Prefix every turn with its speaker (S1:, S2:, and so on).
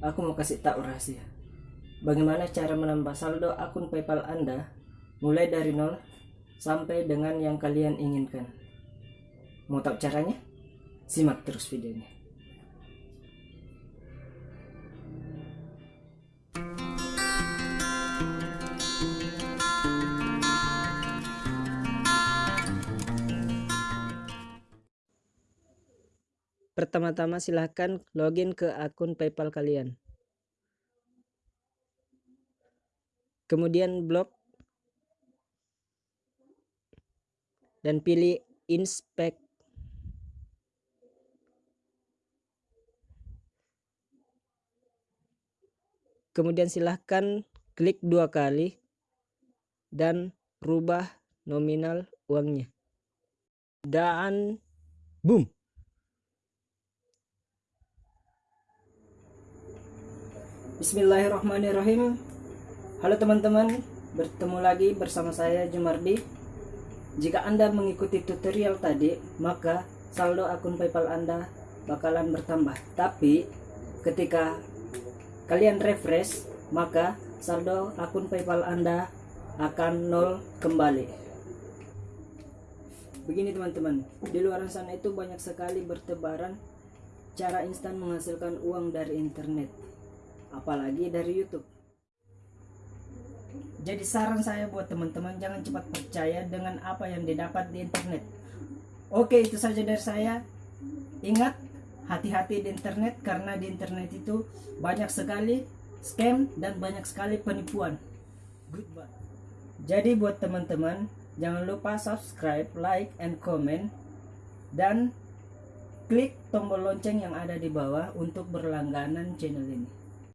S1: aku mau kasih tahu rahasia. Bagaimana cara menambah saldo akun PayPal Anda mulai dari nol sampai dengan yang kalian inginkan. Mau tahu caranya? Simak terus videonya. Pertama-tama silahkan login ke akun PayPal kalian. Kemudian blok dan pilih inspect. Kemudian silahkan klik dua kali dan rubah nominal uangnya. Dan boom. Bismillahirrahmanirrahim. Halo teman-teman Bertemu lagi bersama saya Jumardi. Jika Anda mengikuti tutorial tadi Maka saldo akun Paypal Anda bakalan bertambah. Tapi ketika kalian refresh Maka saldo akun Paypal Anda akan nol kembali. Begini teman-teman. Di luar sana itu banyak sekali bertebaran Cara instan menghasilkan uang dari internet apalagi dari YouTube. Jadi saran saya buat teman-teman jangan cepat percaya dengan apa yang didapat di internet. Oke, itu saja dari saya. Ingat, hati-hati di internet karena di internet itu banyak sekali scam dan banyak sekali penipuan. Goodbye. Jadi buat teman-teman, jangan lupa subscribe, like, and comment dan klik tombol lonceng yang ada di bawah untuk berlangganan channel ini.